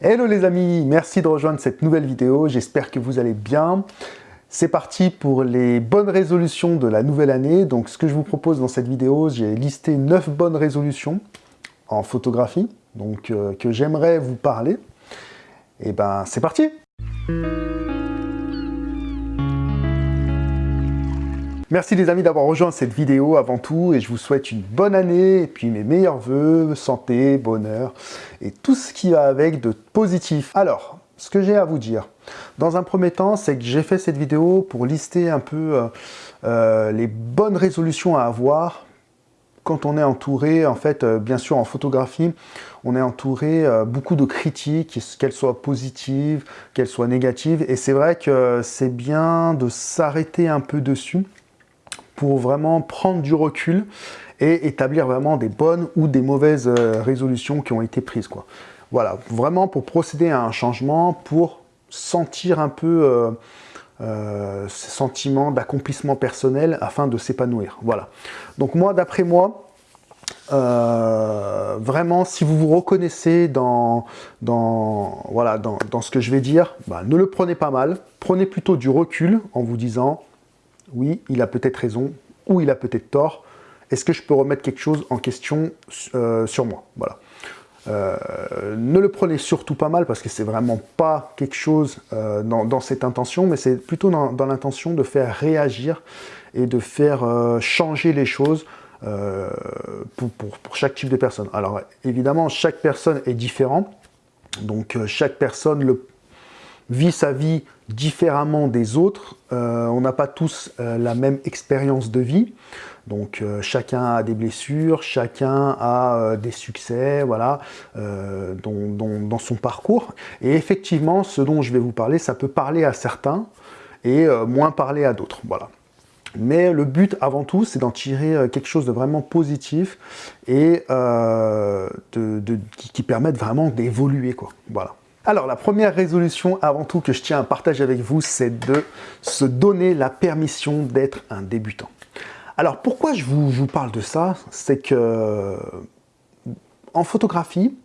Hello les amis, merci de rejoindre cette nouvelle vidéo, j'espère que vous allez bien. C'est parti pour les bonnes résolutions de la nouvelle année. Donc ce que je vous propose dans cette vidéo, j'ai listé 9 bonnes résolutions en photographie, donc euh, que j'aimerais vous parler. Et ben c'est parti Merci les amis d'avoir rejoint cette vidéo avant tout et je vous souhaite une bonne année et puis mes meilleurs voeux, santé, bonheur et tout ce qui va avec de positif. Alors, ce que j'ai à vous dire, dans un premier temps, c'est que j'ai fait cette vidéo pour lister un peu euh, euh, les bonnes résolutions à avoir quand on est entouré, en fait, euh, bien sûr en photographie, on est entouré beaucoup de critiques, qu'elles soient positives, qu'elles soient négatives, et c'est vrai que c'est bien de s'arrêter un peu dessus pour vraiment prendre du recul et établir vraiment des bonnes ou des mauvaises euh, résolutions qui ont été prises. Quoi. Voilà, vraiment pour procéder à un changement, pour sentir un peu euh, euh, ce sentiment d'accomplissement personnel afin de s'épanouir. Voilà. Donc moi, d'après moi, vraiment, si vous vous reconnaissez dans, ce que je vais dire, bah, ne le prenez pas mal. Prenez plutôt du recul en vous disant oui, il a peut-être raison, ou il a peut-être tort. Est-ce que je peux remettre quelque chose en question euh, sur moi? Voilà. Euh, ne le prenez surtout pas mal parce que c'est vraiment pas quelque chose euh, dans, cette intention, mais c'est plutôt dans, l'intention de faire réagir et de faire changer les choses pour, pour, chaque type de personne. Alors évidemment, chaque personne est différente, donc chaque personne le, vit sa vie différemment des autres. Euh, on n'a pas tous euh, la même expérience de vie. Donc euh, chacun a des blessures, chacun a des succès, voilà, dans, son parcours. Et effectivement, ce dont je vais vous parler, ça peut parler à certains et moins parler à d'autres, voilà. Mais le but, avant tout, c'est d'en tirer quelque chose de vraiment positif et qui, qui permette vraiment d'évoluer, quoi. Voilà. Alors, la première résolution, avant tout, que je tiens à partager avec vous, c'est de se donner la permission d'être un débutant. Alors, pourquoi je vous, parle de ça? C'est que en photographie,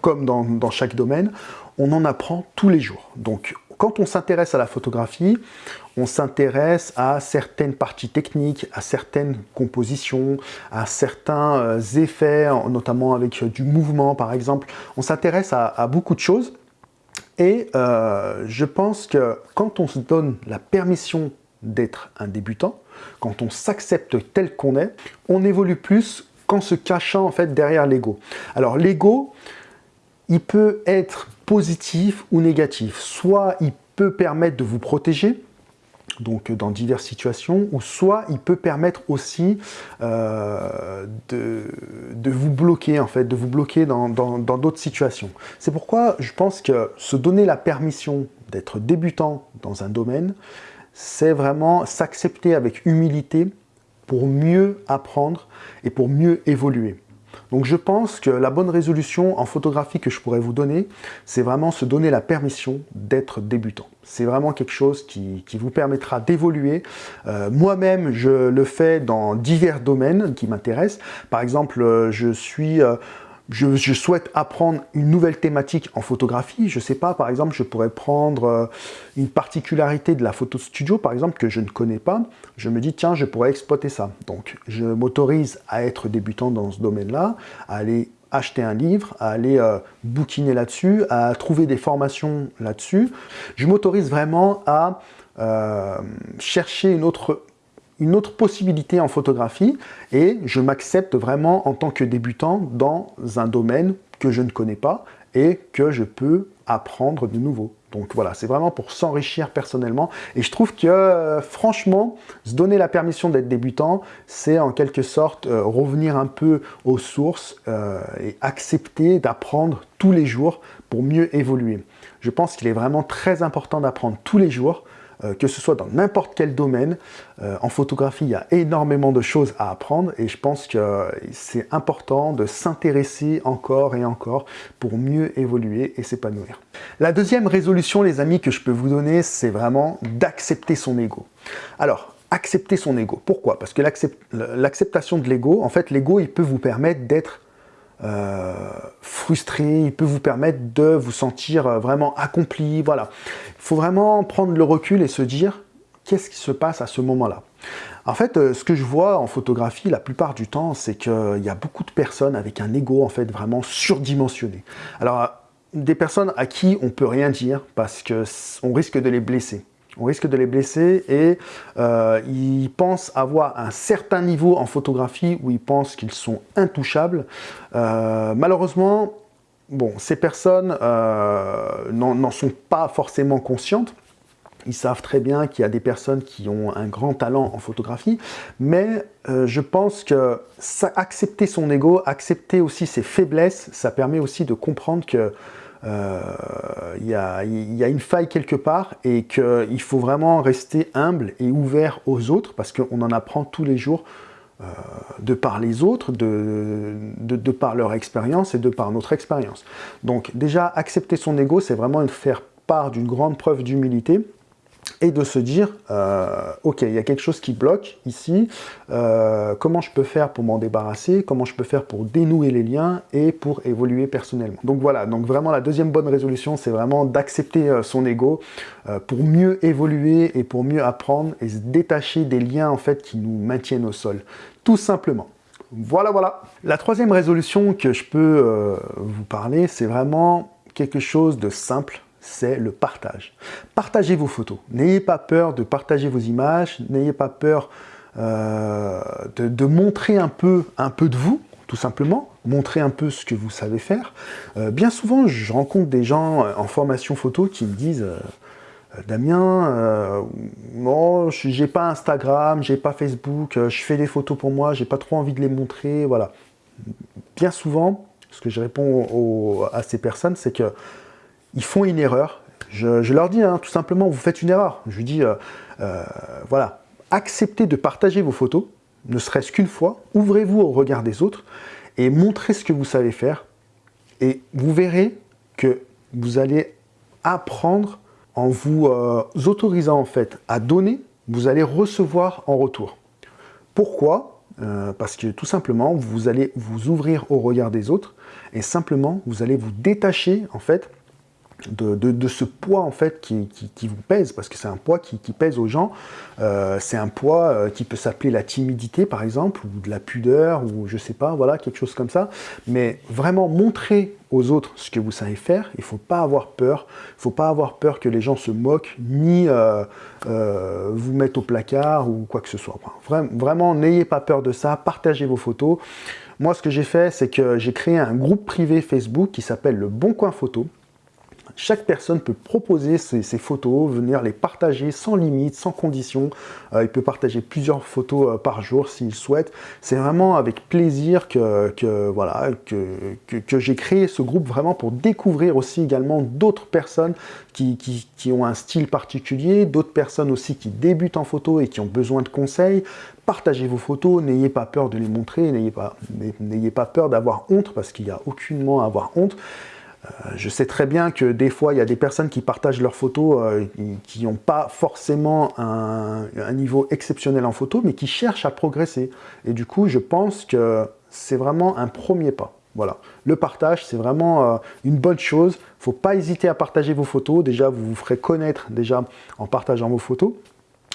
comme dans, chaque domaine, on en apprend tous les jours. Donc, quand on s'intéresse à la photographie, on s'intéresse à certaines parties techniques, à certaines compositions, à certains euh, effets, notamment avec du mouvement par exemple. On s'intéresse à beaucoup de choses et euh, je pense que quand on se donne la permission d'être un débutant, quand on s'accepte tel qu'on est, on évolue plus qu'en se cachant en fait derrière l'ego. Alors l'ego, il peut être positif ou négatif. Soit il peut permettre de vous protéger, donc dans diverses situations, ou soit il peut permettre aussi euh, de, vous bloquer, en fait, de vous bloquer dans d'autres situations. C'est pourquoi je pense que se donner la permission d'être débutant dans un domaine, c'est vraiment s'accepter avec humilité pour mieux apprendre et pour mieux évoluer. Donc je pense que la bonne résolution en photographie que je pourrais vous donner, c'est vraiment se donner la permission d'être débutant. C'est vraiment quelque chose qui, vous permettra d'évoluer. Euh, moi-même, je le fais dans divers domaines qui m'intéressent. Par exemple, euh, je suis... Euh, je, souhaite apprendre une nouvelle thématique en photographie. Je ne sais pas, par exemple, je pourrais prendre euh, une particularité de la photo studio, par exemple, que je ne connais pas. Je me dis, tiens, je pourrais exploiter ça. Donc, je m'autorise à être débutant dans ce domaine-là, à aller acheter un livre, à aller euh, bouquiner là-dessus, à trouver des formations là-dessus. Je m'autorise vraiment à euh, chercher une autre une autre possibilité en photographie et je m'accepte vraiment en tant que débutant dans un domaine que je ne connais pas et que je peux apprendre de nouveau. Donc voilà, c'est vraiment pour s'enrichir personnellement. Et je trouve que, euh, franchement, se donner la permission d'être débutant, c'est en quelque sorte euh, revenir un peu aux sources euh, et accepter d'apprendre tous les jours pour mieux évoluer. Je pense qu'il est vraiment très important d'apprendre tous les jours euh, que ce soit dans n'importe quel domaine. Euh, en photographie, il y a énormément de choses à apprendre et je pense que c'est important de s'intéresser encore et encore pour mieux évoluer et s'épanouir. La deuxième résolution, les amis, que je peux vous donner, c'est vraiment d'accepter son ego. Alors, accepter son ego. Pourquoi? Parce que l'acceptation de l'ego, en fait, l'ego, il peut vous permettre d'être frustré, il peut vous permettre de vous sentir vraiment accompli, voilà. Il faut vraiment prendre le recul et se dire, qu'est-ce qui se passe à ce moment-là? En fait, ce que je vois en photographie la plupart du temps, c'est qu'il y a beaucoup de personnes avec un ego en fait vraiment surdimensionné. Alors, des personnes à qui on peut rien dire parce qu'on risque de les blesser on risque de les blesser et euh, ils pensent avoir un certain niveau en photographie où ils pensent qu'ils sont intouchables. Euh, malheureusement, ces personnes euh, n'en sont pas forcément conscientes. Ils savent très bien qu'il y a des personnes qui ont un grand talent en photographie, mais je pense que accepter son ego, accepter aussi ses faiblesses, ça permet aussi de comprendre que euh, il y, a, une faille quelque part et qu'il faut vraiment rester humble et ouvert aux autres parce qu'on en apprend tous les jours euh, de par les autres, de, de, par leur expérience et de par notre expérience. Donc déjà, accepter son ego, c'est vraiment faire part d'une grande preuve d'humilité et de se dire, euh, ok, il y a quelque chose qui bloque ici, euh, comment je peux faire pour m'en débarrasser, comment je peux faire pour dénouer les liens et pour évoluer personnellement. Donc voilà, donc vraiment la deuxième bonne résolution, c'est vraiment d'accepter euh, son ego pour mieux évoluer et pour mieux apprendre et se détacher des liens en fait qui nous maintiennent au sol, tout simplement. Voilà, voilà. La troisième résolution que je peux vous parler, c'est vraiment quelque chose de simple, c'est le partage. Partagez vos photos. N'ayez pas peur de partager vos images, n'ayez pas peur euh, de, montrer un peu, un peu de vous, tout simplement, montrer un peu ce que vous savez faire. Euh, bien souvent, je rencontre des gens en formation photo qui me disent euh, Damien, non, j'ai pas Instagram, j'ai pas Facebook, je fais des photos pour moi, j'ai pas trop envie de les montrer, voilà. Bien souvent, ce que je réponds à ces personnes, c'est que ils font une erreur. Je, leur dis hein, tout simplement, vous faites une erreur. Je lui dis, euh, euh, voilà, acceptez de partager vos photos, ne serait-ce qu'une fois, ouvrez-vous au regard des autres et montrez ce que vous savez faire. Et vous verrez que vous allez apprendre en vous euh, autorisant en fait à donner, vous allez recevoir en retour. Pourquoi? Parce que tout simplement, vous allez vous ouvrir au regard des autres et simplement, vous allez vous détacher en fait de, ce poids en fait qui, vous pèse, parce que c'est un poids qui, pèse aux gens. Euh, c'est un poids euh, qui peut s'appeler la timidité par exemple, ou de la pudeur, ou je sais pas, voilà, quelque chose comme ça. Mais vraiment montrer aux autres ce que vous savez faire, il faut pas avoir peur. Il faut pas avoir peur que les gens se moquent, ni euh, vous mettent au placard ou quoi que ce soit. vraiment, n'ayez pas peur de ça, partagez vos photos. Moi, ce que j'ai fait, c'est que j'ai créé un groupe privé Facebook qui s'appelle le Bon Coin Photo. Chaque personne peut proposer ses, photos, venir les partager sans limite, sans condition. Euh, il peut partager plusieurs photos euh, par jour s'il souhaite. C'est vraiment avec plaisir que, voilà, que, j'ai créé ce groupe vraiment pour découvrir aussi également d'autres personnes qui, ont un style particulier, d'autres personnes aussi qui débutent en photo et qui ont besoin de conseils. Partagez vos photos, n'ayez pas peur de les montrer, n'ayez pas, pas peur d'avoir honte parce qu'il n'y a aucunement à avoir honte. Euh, je sais très bien que des fois, il y a des personnes qui partagent leurs photos euh, qui n'ont pas forcément un, niveau exceptionnel en photo, mais qui cherchent à progresser. Et du coup, je pense que c'est vraiment un premier pas. Voilà, le partage, c'est vraiment euh, une bonne chose. Il ne faut pas hésiter à partager vos photos. Déjà, vous vous ferez connaître déjà en partageant vos photos.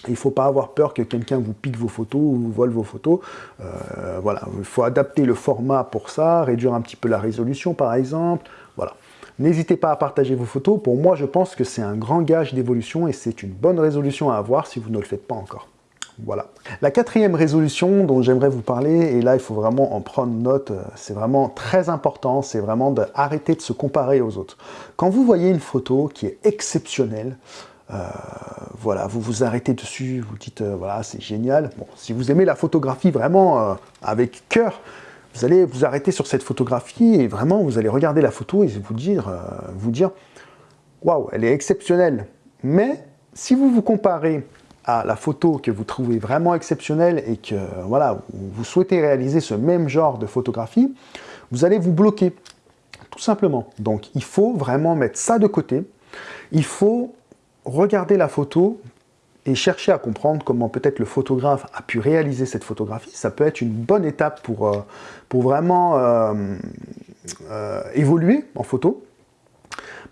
Il ne faut pas avoir peur que quelqu'un vous pique vos photos ou vous vole vos photos. voilà, il faut adapter le format pour ça, réduire un petit peu la résolution par exemple. Voilà. N'hésitez pas à partager vos photos. Pour moi, je pense que c'est un grand gage d'évolution et c'est une bonne résolution à avoir si vous ne le faites pas encore. Voilà. La quatrième résolution dont j'aimerais vous parler, et là il faut vraiment en prendre note, euh, c'est vraiment très important, c'est vraiment d'arrêter de se comparer aux autres. Quand vous voyez une photo qui est exceptionnelle, euh, voilà, vous vous arrêtez dessus, vous dites, euh, voilà, c'est génial. Bon, si vous aimez la photographie vraiment avec cœur, vous allez vous arrêter sur cette photographie et vraiment vous allez regarder la photo et vous dire, euh, vous dire waouh, elle est exceptionnelle. Mais si vous vous comparez à la photo que vous trouvez vraiment exceptionnelle et que voilà, vous souhaitez réaliser ce même genre de photographie, vous allez vous bloquer, tout simplement. Donc il faut vraiment mettre ça de côté. Il faut regarder la photo et chercher à comprendre comment peut-être le photographe a pu réaliser cette photographie, ça peut être une bonne étape pour, euh, pour vraiment euh, évoluer en photo,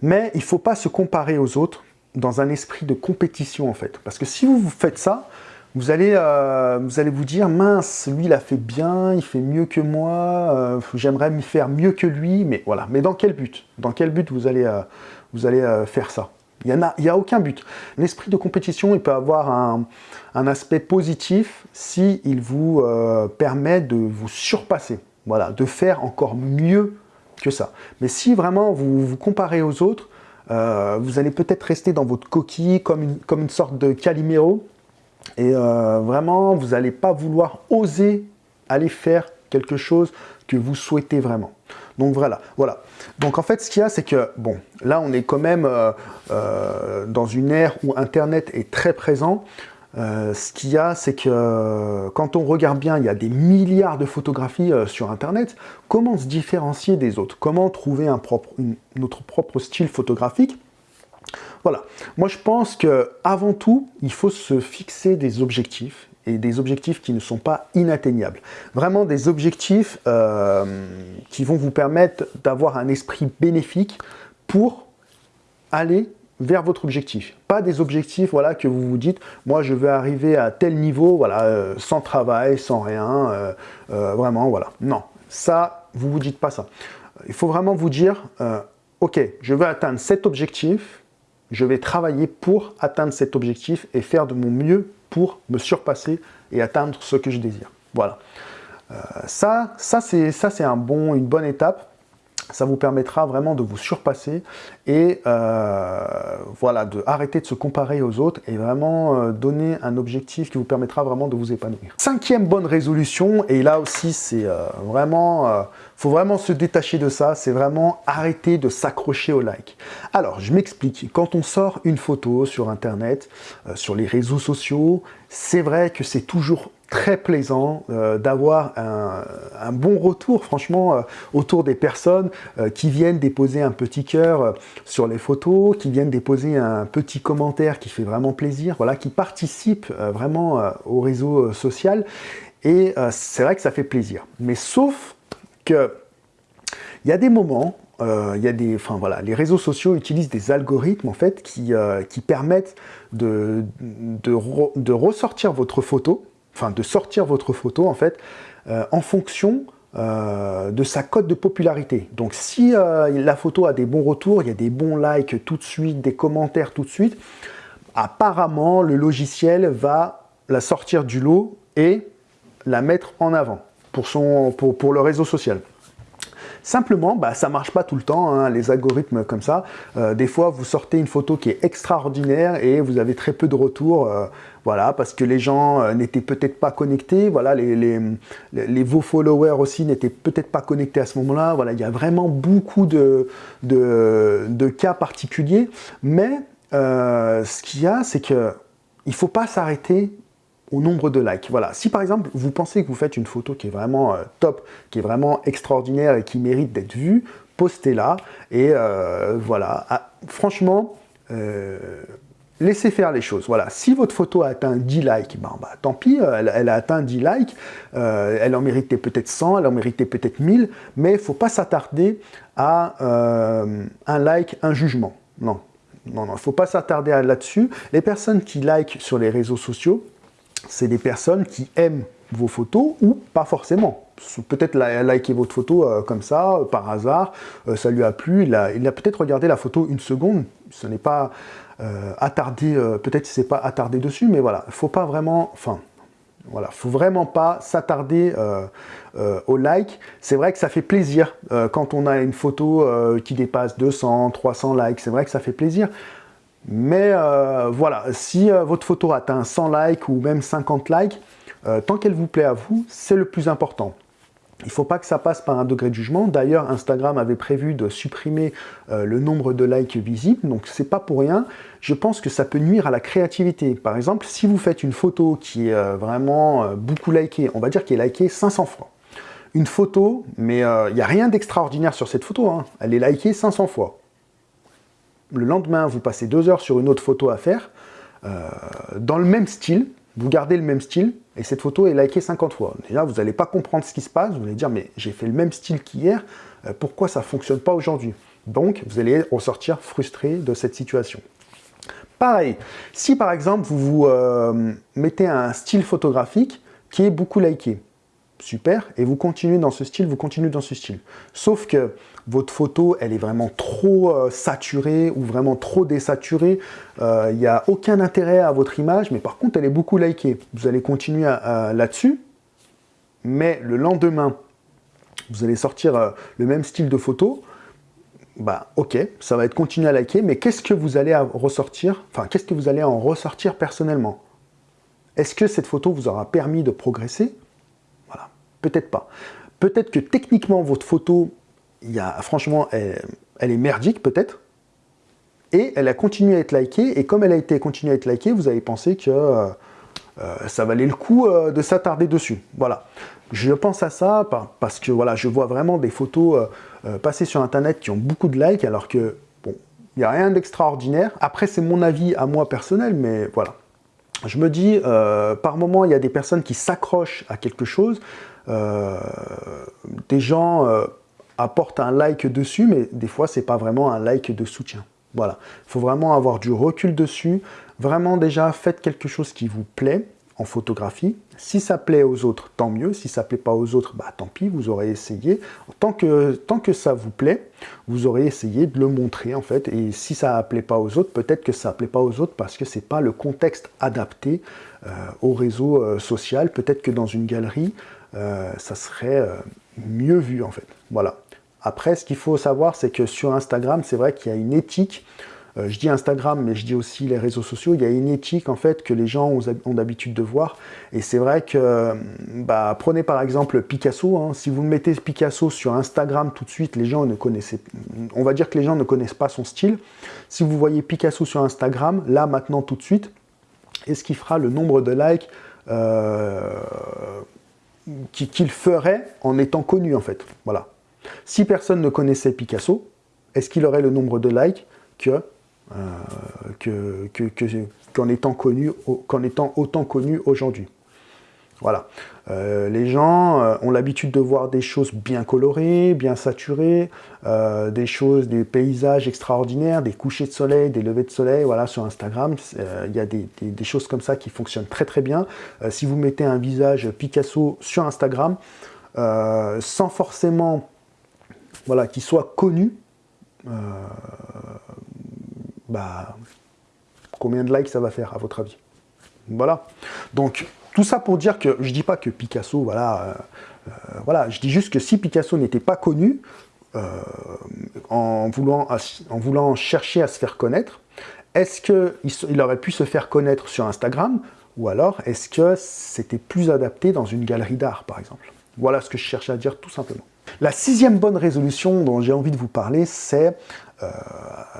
mais il ne faut pas se comparer aux autres dans un esprit de compétition en fait. Parce que si vous faites ça, vous allez, euh, vous allez vous dire, mince, lui il a fait bien, il fait mieux que moi, euh, j'aimerais m'y faire mieux que lui, mais voilà. Mais dans quel but? Dans quel but vous allez, euh, vous allez faire ça? Il n'y a, y a aucun but. L'esprit de compétition, il peut avoir un, aspect positif si il vous permet de vous surpasser, voilà, de faire encore mieux que ça. Mais si vraiment vous vous comparez aux autres, vous allez peut-être rester dans votre coquille comme une, comme une sorte de Calimero, et euh, vraiment, vous n'allez pas vouloir oser aller faire quelque chose que vous souhaitez vraiment. Donc voilà, voilà. Donc en fait, ce qu'il y a, c'est que, bon, là, on est quand même euh, euh, dans une ère où Internet est très présent. ce qu'il y a, c'est que quand on regarde bien, il y a des milliards de photographies sur Internet. Comment se différencier des autres? Comment trouver notre propre style photographique? Voilà. Moi, je pense que avant tout, il faut se fixer des objectifs et des objectifs qui ne sont pas inatteignables. Vraiment des objectifs euh, qui vont vous permettre d'avoir un esprit bénéfique pour aller vers votre objectif. Pas des objectifs voilà, que vous vous dites, moi je veux arriver à tel niveau, voilà, euh, sans travail, sans rien, euh, vraiment, voilà. Non, ça, vous vous dites pas ça. Il faut vraiment vous dire, ok, je veux atteindre cet objectif, je vais travailler pour atteindre cet objectif et faire de mon mieux pour me surpasser et atteindre ce que je désire. Voilà. Euh, ça, ça c'est un bon, une bonne étape ça vous permettra vraiment de vous surpasser et euh, voilà, de arrêter de se comparer aux autres et vraiment euh, donner un objectif qui vous permettra vraiment de vous épanouir. Cinquième bonne résolution, et là aussi c'est euh, vraiment, faut vraiment se détacher de ça, c'est vraiment arrêter de s'accrocher au like. Alors, je m'explique, quand on sort une photo sur internet, sur les réseaux sociaux, c'est vrai que c'est toujours très plaisant euh, d'avoir un, bon retour, franchement, euh, autour des personnes euh, qui viennent déposer un petit cœur sur les photos, qui viennent déposer un petit commentaire qui fait vraiment plaisir, voilà, qui participent vraiment au réseau social. Et c'est vrai que ça fait plaisir. Mais sauf que il y a des moments y a des, voilà, les réseaux sociaux utilisent des algorithmes en fait qui, qui permettent de, de, ressortir votre photo enfin de sortir votre photo en fait euh, en fonction euh, de sa cote de popularité. Donc si euh, la photo a des bons retours, il y a des bons likes tout de suite, des commentaires tout de suite, apparemment le logiciel va la sortir du lot et la mettre en avant pour, son, pour, pour le réseau social. Simplement, bah, ça marche pas tout le temps, hein, les algorithmes comme ça. Des fois, vous sortez une photo qui est extraordinaire et vous avez très peu de retours, voilà, parce que les gens euh, n'étaient peut-être pas connectés, voilà, les, vos followers aussi n'étaient peut-être pas connectés à ce moment-là, voilà, il y a vraiment beaucoup de, cas particuliers, mais ce qu'il y a, c'est que il faut pas s'arrêter au nombre de likes. Voilà. Si par exemple, vous pensez que vous faites une photo qui est vraiment euh, top, qui est vraiment extraordinaire et qui mérite d'être vue, postez-la. Et euh, voilà. Ah, franchement, euh, laissez faire les choses. Voilà. Si votre photo a atteint 10 likes, ben, tant pis, elle, a atteint 10 likes. elle en méritait peut-être 100, elle en méritait peut-être 1000, mais il ne faut pas s'attarder à un like, un jugement. Non, non, non, il ne faut pas s'attarder là-dessus. Les personnes qui like sur les réseaux sociaux, c'est des personnes qui aiment vos photos ou pas forcément. Peut-être liker votre photo euh, comme ça, euh, par hasard, euh, ça lui a plu, il a, peut-être regardé la photo une seconde, ce n'est pas attardé, peut-être c'est pas attardé dessus, mais voilà, il faut pas vraiment, enfin, voilà, faut vraiment pas s'attarder au like. C'est vrai que ça fait plaisir quand on a une photo qui dépasse 200, 300 likes, c'est vrai que ça fait plaisir. Mais euh, voilà, si euh, votre photo atteint 100 likes ou même 50 likes, euh, tant qu'elle vous plaît à vous, c'est le plus important. Il ne faut pas que ça passe par un degré de jugement. D'ailleurs, Instagram avait prévu de supprimer le nombre de likes visibles, donc c'est pas pour rien. Je pense que ça peut nuire à la créativité. Par exemple, si vous faites une photo qui est vraiment beaucoup likée, on va dire qu'elle est likée 500 fois. Une photo, mais il n'y a rien d'extraordinaire sur cette photo, hein. elle est likée 500 fois le lendemain, vous passez deux heures sur une autre photo à faire, euh, dans le même style, vous gardez le même style, et cette photo est likée 50 fois. Déjà, vous n'allez pas comprendre ce qui se passe, vous allez dire, mais j'ai fait le même style qu'hier, euh, pourquoi ça ne fonctionne pas aujourd'hui? Donc, vous allez ressortir frustré de cette situation. Pareil, si par exemple, vous vous euh, mettez un style photographique qui est beaucoup liké, super, et vous continuez dans ce style, vous continuez dans ce style. Sauf que votre photo, elle est vraiment trop euh, saturée ou vraiment trop désaturée, euh, il n'y a aucun intérêt à votre image, mais par contre, elle est beaucoup likée. Vous allez continuer là-dessus, mais le lendemain, vous allez sortir euh, le même style de photo, bah ok, ça va être continué à liker, mais qu'est-ce que vous allez ressortir, enfin qu'est-ce que vous allez en ressortir personnellement? Est-ce que cette photo vous aura permis de progresser? Peut-être pas. Peut-être que techniquement votre photo franchement, elle, est merdique peut-être, et elle a continué à être likée, et comme elle a été continuée à être likée, vous avez pensé que euh, euh, ça valait le coup euh, de s'attarder dessus. Voilà. Je pense à ça parce que voilà, je vois vraiment des photos passer sur Internet qui ont beaucoup de likes, alors que, bon, il n'y a rien d'extraordinaire. Après, c'est mon avis à moi personnel, mais voilà. Je me dis, par moment, il y a des personnes qui s'accrochent à quelque chose, des gens apporte un like dessus, mais des fois, c'est pas vraiment un like de soutien. Voilà, il faut vraiment avoir du recul dessus. Vraiment, déjà, faites quelque chose qui vous plaît en photographie. Si ça plaît aux autres, tant mieux. Si ça plaît pas aux autres, bah tant pis, vous aurez essayé. Tant que, tant que ça vous plaît, vous aurez essayé de le montrer, en fait. Et si ça plaît pas aux autres, peut-être que ça plaît pas aux autres parce que c'est pas le contexte adapté euh, au réseau euh, social. Peut-être que dans une galerie, euh, ça serait mieux vu, en fait. Voilà. Après, ce qu'il faut savoir, c'est que sur Instagram, c'est vrai qu'il y a une éthique. Euh, je dis Instagram, mais je dis aussi les réseaux sociaux. Il y a une éthique, en fait, que les gens ont, d'habitude de voir. Et c'est vrai que, bah, prenez par exemple Picasso. Hein. Si vous mettez Picasso sur Instagram tout de suite, les gens ne connaissaient... On va dire que les gens ne connaissent pas son style. Si vous voyez Picasso sur Instagram, là, maintenant, tout de suite, est-ce qu'il fera le nombre de likes euh, qu'il ferait en étant connu, en fait Voilà. Si personne ne connaissait Picasso, est-ce qu'il aurait le nombre de likes que euh, qu'en étant, connu, étant autant connu aujourd'hui? Voilà. Euh, les gens euh, ont l'habitude de voir des choses bien colorées, bien saturées, des choses, des paysages extraordinaires, des couchers de soleil, des levées de soleil, voilà, sur Instagram. Il y a des, choses comme ça qui fonctionnent très très bien. si vous mettez un visage Picasso sur Instagram, sans forcément voilà, qui soit connu, euh, bah, combien de likes ça va faire à votre avis? Voilà. Donc, tout ça pour dire que je dis pas que Picasso, voilà, euh, euh, voilà, je dis juste que si Picasso n'était pas connu, en, voulant, en voulant chercher à se faire connaître, est-ce qu'il il aurait pu se faire connaître sur Instagram ou alors est-ce que c'était plus adapté dans une galerie d'art, par exemple? Voilà ce que je cherchais à dire tout simplement. La sixième bonne résolution dont j'ai envie de vous parler, c'est euh,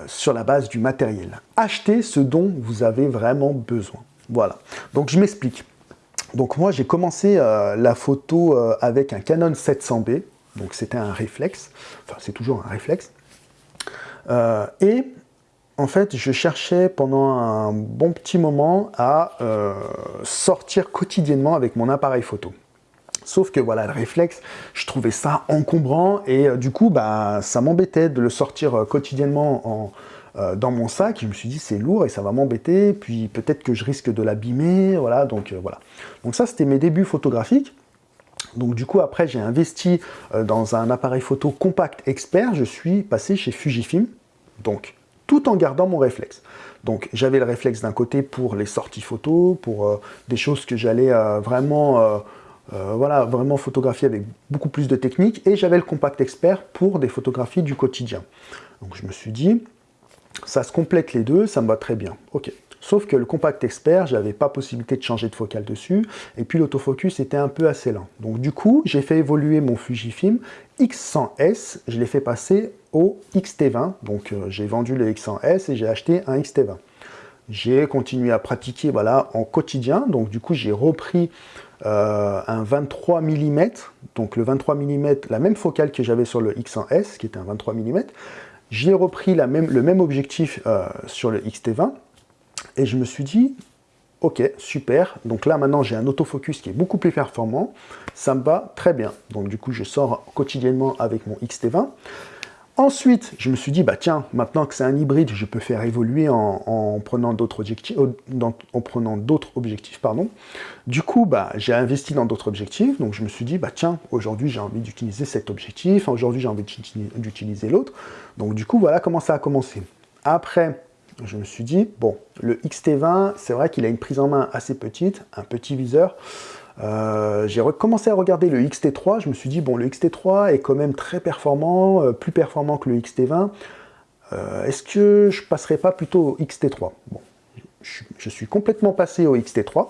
sur la base du matériel. Achetez ce dont vous avez vraiment besoin. Voilà. Donc je m'explique. Donc moi j'ai commencé euh, la photo euh, avec un Canon 700B, donc c'était un réflexe, enfin c'est toujours un réflexe. et en fait je cherchais pendant un bon petit moment à sortir quotidiennement avec mon appareil photo. Sauf que voilà, le réflexe, je trouvais ça encombrant et euh, du coup, bah, ça m'embêtait de le sortir euh, quotidiennement euh, dans mon sac. Je me suis dit, c'est lourd et ça va m'embêter, puis peut-être que je risque de l'abîmer, voilà, donc voilà. Donc ça, c'était mes débuts photographiques. Donc du coup, après, j'ai investi dans un appareil photo compact expert. Je suis passé chez Fujifilm, donc tout en gardant mon réflexe. Donc j'avais le réflexe d'un côté pour les sorties photos, pour des choses que j'allais vraiment euh, voilà, vraiment photographier avec beaucoup plus de technique, et j'avais le compact expert pour des photographies du quotidien. Donc je me suis dit, ça se complète les deux, ça me va très bien. Ok. Sauf que le compact expert, j'avais pas possibilité de changer de focale dessus, et puis l'autofocus était un peu assez lent. Donc du coup, j'ai fait évoluer mon Fujifilm X100S, je l'ai fait passer au XT20, donc euh, j'ai vendu le X100S et j'ai acheté un XT20. J'ai continué à pratiquer voilà, en quotidien, donc du coup j'ai repris euh, un 23 mm, donc le 23 mm, la même focale que j'avais sur le X1S, qui était un 23 mm. J'ai repris le même objectif euh, sur le XT20, et je me suis dit, ok, super. Donc là, maintenant, j'ai un autofocus qui est beaucoup plus performant. Ça me va très bien. Donc du coup, je sors quotidiennement avec mon XT20. Ensuite, je me suis dit, bah tiens, maintenant que c'est un hybride, je peux faire évoluer en, prenant d'autres objectifs, en prenant d'autres objectifs, pardon. Du coup, bah, j'ai investi dans d'autres objectifs, donc je me suis dit, bah tiens, aujourd'hui j'ai envie d'utiliser cet objectif, aujourd'hui j'ai envie d'utiliser l'autre. Donc du coup, voilà comment ça a commencé. Après, je me suis dit, bon, le XT20, c'est vrai qu'il a une prise en main assez petite, un petit viseur. Euh, j'ai recommencé à regarder le XT3, je me suis dit, bon, le XT3 est quand même très performant, euh, plus performant que le XT20. Euh, est-ce que je passerai pas plutôt au XT3 Bon, je, suis complètement passé au XT3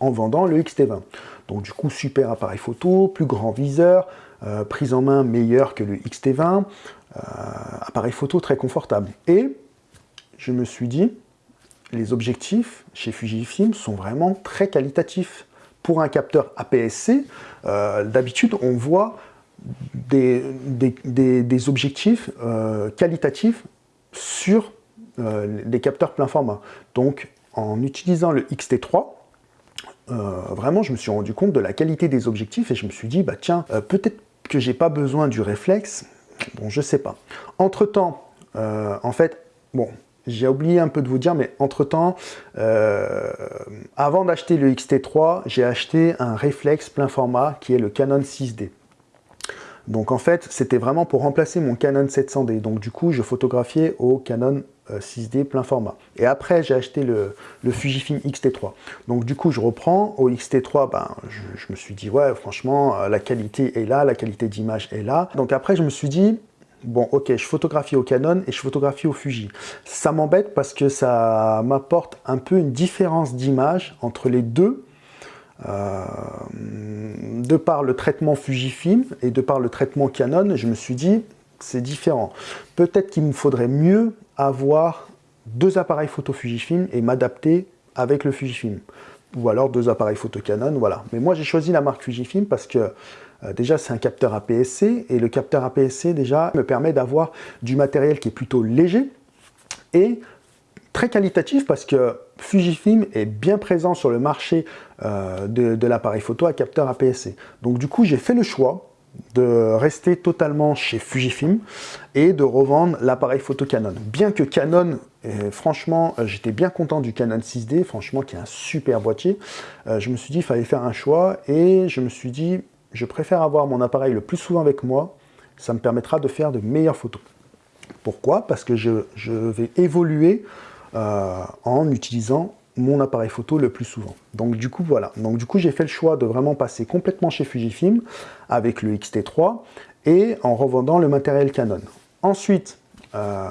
en vendant le XT20. Donc du coup, super appareil photo, plus grand viseur, prise en main meilleure que le XT20, appareil photo très confortable. Et je me suis dit, les objectifs chez Fujifilm sont vraiment très qualitatifs. Pour un capteur APS-C, euh, d'habitude, on voit des, des, objectifs euh, qualitatifs sur euh, les capteurs plein format. Donc, en utilisant le XT3, vraiment, je me suis rendu compte de la qualité des objectifs et je me suis dit, bah tiens, peut-être que j'ai pas besoin du réflexe. Bon, je sais pas. Entre-temps, en fait, bon, j'ai oublié un peu de vous dire, mais entre-temps, euh, avant d'acheter le XT3, j'ai acheté un réflexe plein format qui est le Canon 6D. Donc en fait, c'était vraiment pour remplacer mon Canon 700D. Donc du coup, je photographiais au Canon 6D euh, plein format. Et après, j'ai acheté le, Fujifilm X-T3. Donc du coup, je reprends. Au X-T3, ben, je, me suis dit, ouais, franchement, euh, la qualité est là, la qualité d'image est là. Donc après, je me suis dit, Bon, ok, je photographie au Canon et je photographie au Fuji. Ça m'embête parce que ça m'apporte un peu une différence d'image entre les deux, euh, de par le traitement Fujifilm et de par le traitement Canon, je me suis dit, c'est différent. Peut-être qu'il me faudrait mieux avoir deux appareils photo Fujifilm et m'adapter avec le Fujifilm. Ou alors deux appareils photo Canon, voilà. Mais moi, j'ai choisi la marque Fujifilm parce que euh, déjà, c'est un capteur APS-C, et le capteur APS-C, déjà, me permet d'avoir du matériel qui est plutôt léger et très qualitatif parce que Fujifilm est bien présent sur le marché euh, de, l'appareil photo à capteur APS-C. Donc du coup, j'ai fait le choix de rester totalement chez Fujifilm et de revendre l'appareil photo Canon. Bien que Canon, franchement, euh, j'étais bien content du Canon 6D, franchement, qui est un super boîtier, je me suis dit, il fallait faire un choix et je me suis dit, je préfère avoir mon appareil le plus souvent avec moi, ça me permettra de faire de meilleures photos. Pourquoi? Parce que je, vais évoluer euh, en utilisant mon appareil photo le plus souvent. Donc du coup, voilà. Donc du coup, j'ai fait le choix de vraiment passer complètement chez Fujifilm avec le X-T3 et en revendant le matériel Canon. Ensuite, euh,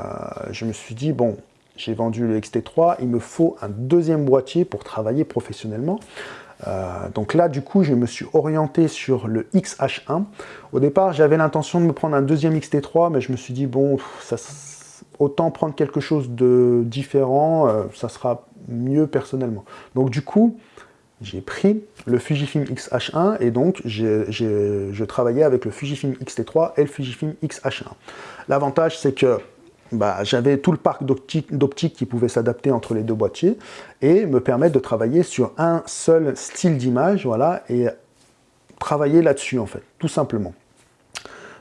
je me suis dit, bon, j'ai vendu le X-T3, il me faut un deuxième boîtier pour travailler professionnellement. Euh, donc là, du coup, je me suis orienté sur le XH1. Au départ, j'avais l'intention de me prendre un deuxième XT3, mais je me suis dit, bon, autant prendre quelque chose de différent, euh, ça sera mieux personnellement. Donc du coup, j'ai pris le Fujifilm X-H1 et donc je travaillais avec le Fujifilm X-T3 et le Fujifilm X-H1. L'avantage, c'est que bah, j'avais tout le parc d'optique qui pouvait s'adapter entre les deux boîtiers et me permettre de travailler sur un seul style d'image, voilà, et travailler là-dessus en fait, tout simplement.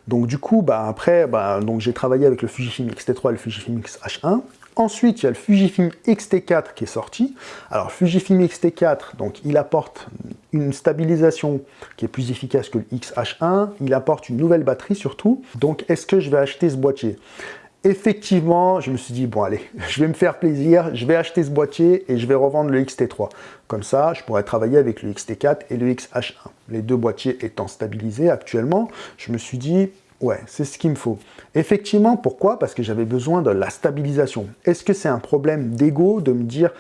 Donc du coup, bah, après, bah, j'ai travaillé avec le Fujifilm X-T3 et le Fujifilm X-H1. Ensuite, il y a le Fujifilm X-T4 qui est sorti. Alors, Fujifilm X-T4, donc, il apporte une stabilisation qui est plus efficace que le X-H1. Il apporte une nouvelle batterie surtout. Donc, est-ce que je vais acheter ce boîtier? Effectivement, je me suis dit, bon allez, je vais me faire plaisir, je vais acheter ce boîtier et je vais revendre le XT3. Comme ça, je pourrais travailler avec le XT4 et le XH1. Les deux boîtiers étant stabilisés actuellement, je me suis dit, ouais, c'est ce qu'il me faut. Effectivement, pourquoi? Parce que j'avais besoin de la stabilisation. Est-ce que c'est un problème d'ego de me dire,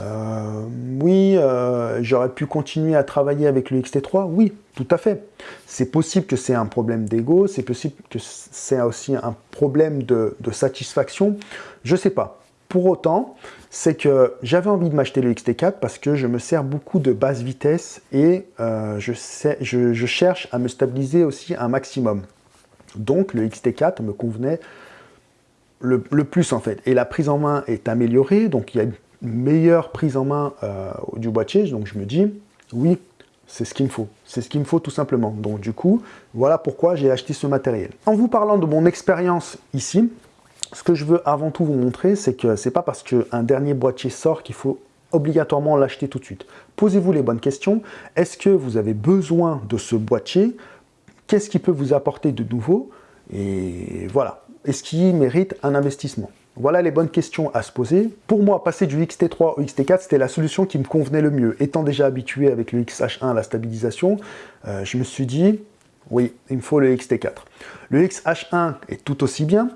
euh, oui, euh, j'aurais pu continuer à travailler avec le XT3 Oui, tout à fait. C'est possible que c'est un problème d'ego, c'est possible que c'est aussi un problème de, satisfaction, je sais pas. Pour autant, c'est que j'avais envie de m'acheter le XT4 parce que je me sers beaucoup de basse vitesse et euh, je, cherche à me stabiliser aussi un maximum. Donc le XT4 me convenait le, le, plus en fait. Et la prise en main est améliorée, donc il y a meilleure prise en main du boîtier, donc je me dis, oui, c'est ce qu'il me faut. C'est ce qu'il me faut tout simplement. Donc du coup, voilà pourquoi j'ai acheté ce matériel. En vous parlant de mon expérience ici, ce que je veux avant tout vous montrer, c'est que c'est pas parce qu'un dernier boîtier sort qu'il faut obligatoirement l'acheter tout de suite. Posez-vous les bonnes questions. Est-ce que vous avez besoin de ce boîtier? Qu'est-ce qui peut vous apporter de nouveau? Et voilà. Est-ce qu'il mérite un investissement? Voilà les bonnes questions à se poser. Pour moi, passer du XT3 au XT4, c'était la solution qui me convenait le mieux. Étant déjà habitué avec le XH1 à la stabilisation, euh, je me suis dit, oui, il me faut le XT4. Le XH1 est tout aussi bien,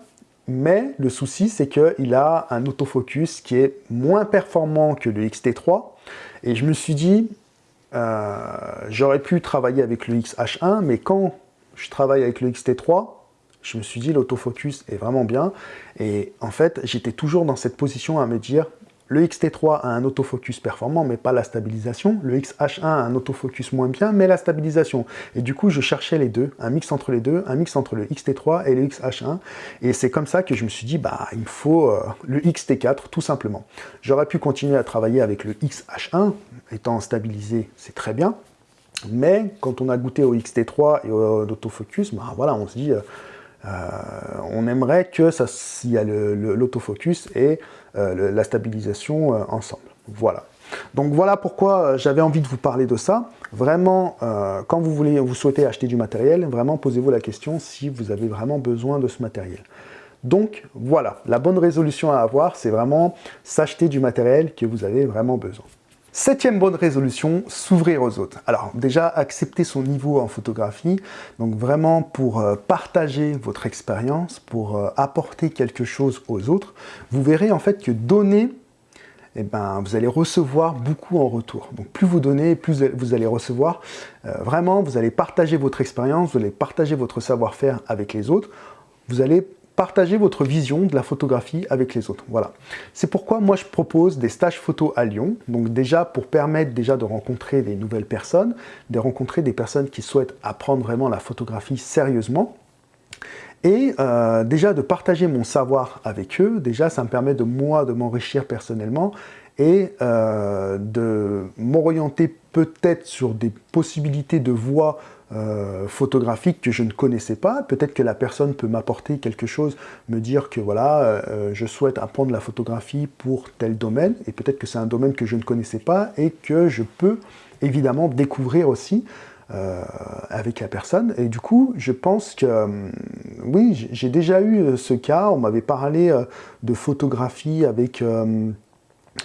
mais le souci, c'est qu'il a un autofocus qui est moins performant que le XT3. Et je me suis dit, euh, j'aurais pu travailler avec le XH1, mais quand je travaille avec le XT3, je me suis dit, l'autofocus est vraiment bien. Et en fait, j'étais toujours dans cette position à me dire, le XT3 a un autofocus performant, mais pas la stabilisation. Le XH1 a un autofocus moins bien, mais la stabilisation. Et du coup, je cherchais les deux, un mix entre les deux, un mix entre le XT3 et le XH1. Et c'est comme ça que je me suis dit, bah, il faut euh, le XT4, tout simplement. J'aurais pu continuer à travailler avec le XH1, étant stabilisé, c'est très bien. Mais quand on a goûté au XT3 et au autofocus, bah, voilà, on se dit... Euh, on aimerait que ça, s'il y a l'autofocus et euh, la stabilisation euh, ensemble. Voilà. Donc voilà pourquoi j'avais envie de vous parler de ça. Vraiment, quand vous, voulez, vous souhaitez acheter du matériel, vraiment posez-vous la question si vous avez vraiment besoin de ce matériel. Donc voilà, la bonne résolution à avoir, c'est vraiment s'acheter du matériel que vous avez vraiment besoin. Septième bonne résolution, s'ouvrir aux autres. Alors déjà, accepter son niveau en photographie, donc vraiment pour euh, partager votre expérience, pour euh, apporter quelque chose aux autres, vous verrez en fait que donner, eh ben, vous allez recevoir beaucoup en retour. Donc plus vous donnez, plus vous allez recevoir. Euh, vraiment, vous allez partager votre expérience, vous allez partager votre savoir-faire avec les autres. Vous allez Partagez votre vision de la photographie avec les autres. Voilà. C'est pourquoi moi je propose des stages photo à Lyon. Donc déjà pour permettre déjà de rencontrer des nouvelles personnes, de rencontrer des personnes qui souhaitent apprendre vraiment la photographie sérieusement. Et euh, déjà de partager mon savoir avec eux, déjà ça me permet de moi de m'enrichir personnellement et euh, de m'orienter peut-être sur des possibilités de voix euh, photographique que je ne connaissais pas. Peut-être que la personne peut m'apporter quelque chose, me dire que voilà, euh, je souhaite apprendre la photographie pour tel domaine, et peut-être que c'est un domaine que je ne connaissais pas et que je peux évidemment découvrir aussi euh, avec la personne. Et du coup, je pense que, oui, j'ai déjà eu ce cas, on m'avait parlé de photographie avec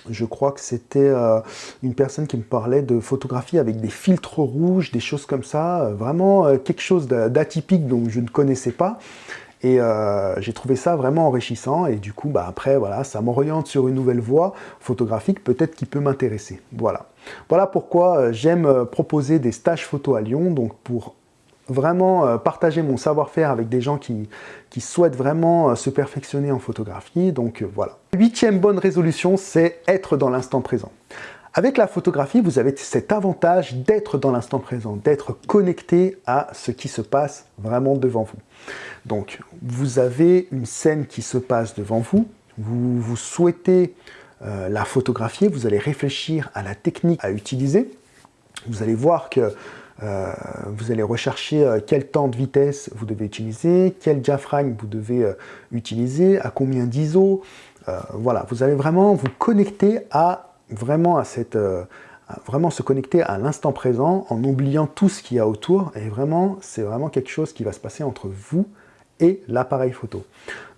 je crois que c'était euh, une personne qui me parlait de photographie avec des filtres rouges, des choses comme ça, euh, vraiment euh, quelque chose d'atypique dont je ne connaissais pas. Et j'ai trouvé ça vraiment enrichissant et du coup, bah, après, voilà, ça m'oriente sur une nouvelle voie photographique, peut-être qui peut m'intéresser. Voilà. Voilà pourquoi j'aime proposer des stages photo à Lyon, donc pour vraiment euh, partager mon savoir-faire avec des gens qui, qui souhaitent vraiment euh, se perfectionner en photographie. Donc euh, voilà. Huitième bonne résolution, c'est être dans l'instant présent. Avec la photographie, vous avez cet avantage d'être dans l'instant présent, d'être connecté à ce qui se passe vraiment devant vous. Donc, vous avez une scène qui se passe devant vous, vous, vous souhaitez la photographier, vous allez réfléchir à la technique à utiliser. Vous allez voir que euh, vous allez rechercher euh, quel temps de vitesse vous devez utiliser, quel diaphragme vous devez euh, utiliser, à combien d'ISO. voilà, vous allez vraiment vous connecter à vraiment à cette vraiment se connecter à l'instant présent en oubliant tout ce qu'il y a autour et vraiment c'est vraiment quelque chose qui va se passer entre vous et l'appareil photo.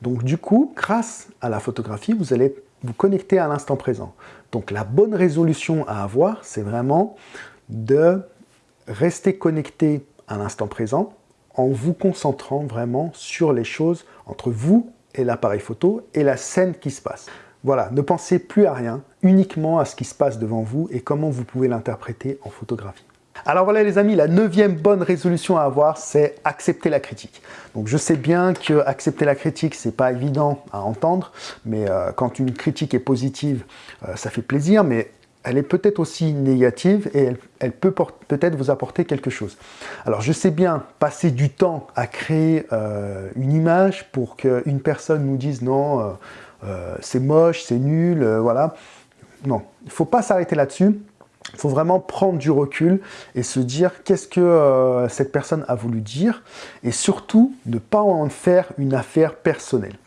Donc du coup, grâce à la photographie, vous allez vous connecter à l'instant présent. Donc la bonne résolution à avoir, c'est vraiment de restez connecté à l'instant présent en vous concentrant vraiment sur les choses entre vous et l'appareil photo et la scène qui se passe. Voilà, ne pensez plus à rien, uniquement à ce qui se passe devant vous et comment vous pouvez l'interpréter en photographie. Alors voilà les amis, la neuvième bonne résolution à avoir, c'est accepter la critique. Donc je sais bien que accepter la critique, c'est pas évident à entendre, mais euh, quand une critique est positive, euh, ça fait plaisir, elle est peut-être aussi négative et elle, peut peut-être vous apporter quelque chose. Alors je sais bien, passer du temps à créer euh, une image pour qu'une personne nous dise non, euh, euh, c'est moche, c'est nul, voilà. non, il ne faut pas s'arrêter là-dessus. Il faut vraiment prendre du recul et se dire qu'est-ce que cette personne a voulu dire et surtout ne pas en faire une affaire personnelle.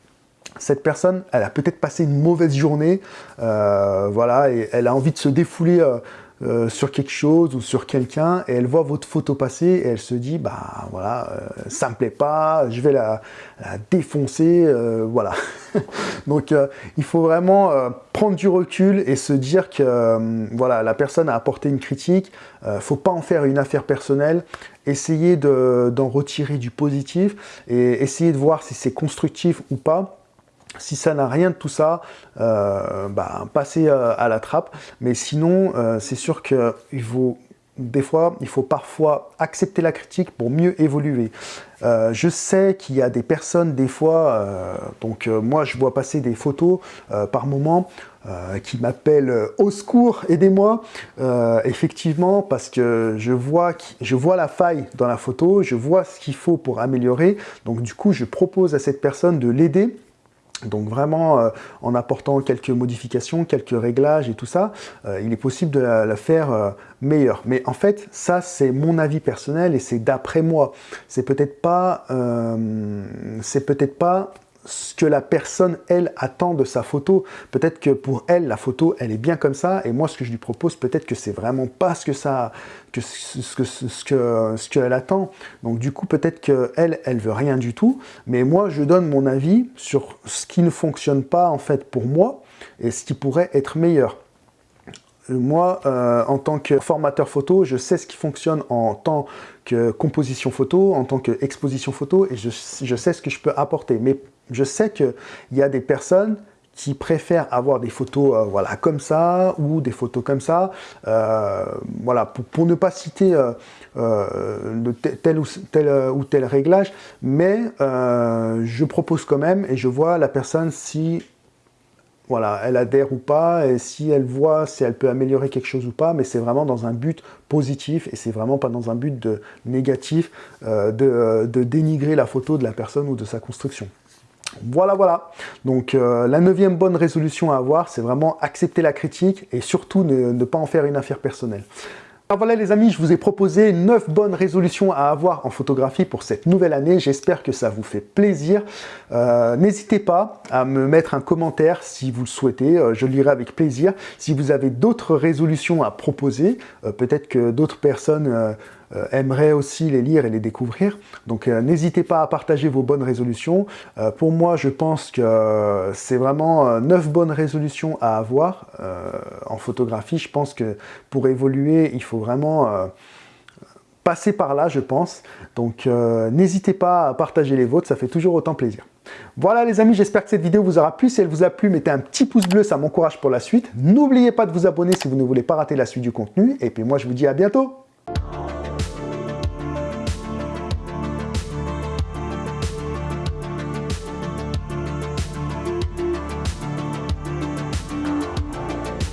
Cette personne, elle a peut-être passé une mauvaise journée, euh, voilà, et elle a envie de se défouler euh, euh, sur quelque chose ou sur quelqu'un et elle voit votre photo passer et elle se dit bah voilà ça me plaît pas je vais la, défoncer voilà. Donc il faut vraiment prendre du recul et se dire que voilà la personne a apporté une critique faut pas en faire une affaire personnelle essayer d'en retirer du positif et essayer de voir si c'est constructif ou pas si ça n'a rien de tout ça, euh, bah, passez euh, à la trappe. Mais sinon, euh, c'est sûr qu'il faut, des fois, il faut parfois accepter la critique pour mieux évoluer. je sais qu'il y a des personnes, des fois, donc moi je vois passer des photos par moment, qui m'appellent au secours, aidez-moi, effectivement, parce que je vois, je vois la faille dans la photo, je vois ce qu'il faut pour améliorer, donc du coup je propose à cette personne de l'aider donc vraiment, euh, en apportant quelques modifications, quelques réglages et tout ça, euh, il est possible de la, faire euh, meilleure. Mais en fait, ça c'est mon avis personnel et c'est d'après moi. C'est peut-être pas, c'est peut-être pas ce que la personne, elle, attend de sa photo. Peut-être que pour elle, la photo, elle est bien comme ça, et moi, ce que je lui propose, peut-être que c'est vraiment pas ce que ça, que ce que ce que attend. Donc du coup, peut-être qu'elle, elle veut rien du tout, mais moi, je donne mon avis sur ce qui ne fonctionne pas en fait pour moi et ce qui pourrait être meilleur. Moi, euh, en tant que formateur photo, je sais ce qui fonctionne en tant que composition photo, en tant qu'exposition photo, et je, sais ce que je peux apporter. Mais je sais qu'il y a des personnes qui préfèrent avoir des photos euh, voilà, comme ça ou des photos comme ça. Euh, voilà, pour, ne pas citer tel, ou, tel, ou tel réglage, mais je propose quand même et je vois la personne si voilà, elle adhère ou pas, et si elle voit si elle peut améliorer quelque chose ou pas, mais c'est vraiment dans un but positif, et c'est vraiment pas dans un but de négatif euh, de, dénigrer la photo de la personne ou de sa construction. Voilà, voilà. Donc euh, la neuvième bonne résolution à avoir, c'est vraiment accepter la critique et surtout ne pas en faire une affaire personnelle. Alors voilà les amis, je vous ai proposé 9 bonnes résolutions à avoir en photographie pour cette nouvelle année. J'espère que ça vous fait plaisir. Euh, n'hésitez pas à me mettre un commentaire si vous le souhaitez, euh, je lirai avec plaisir. Si vous avez d'autres résolutions à proposer, euh, peut-être que d'autres personnes aimerait aussi les lire et les découvrir. Donc euh, n'hésitez pas à partager vos bonnes résolutions. Euh, pour moi, je pense que c'est vraiment neuf bonnes résolutions à avoir en photographie. Je pense que pour évoluer, il faut vraiment passer par là, je pense. Donc n'hésitez pas à partager les vôtres, ça fait toujours autant plaisir. Voilà les amis, j'espère que cette vidéo vous aura plu. Si elle vous a plu, mettez un petit pouce bleu, ça m'encourage pour la suite. N'oubliez pas de vous abonner si vous ne voulez pas rater la suite du contenu. Et puis moi, je vous dis à bientôt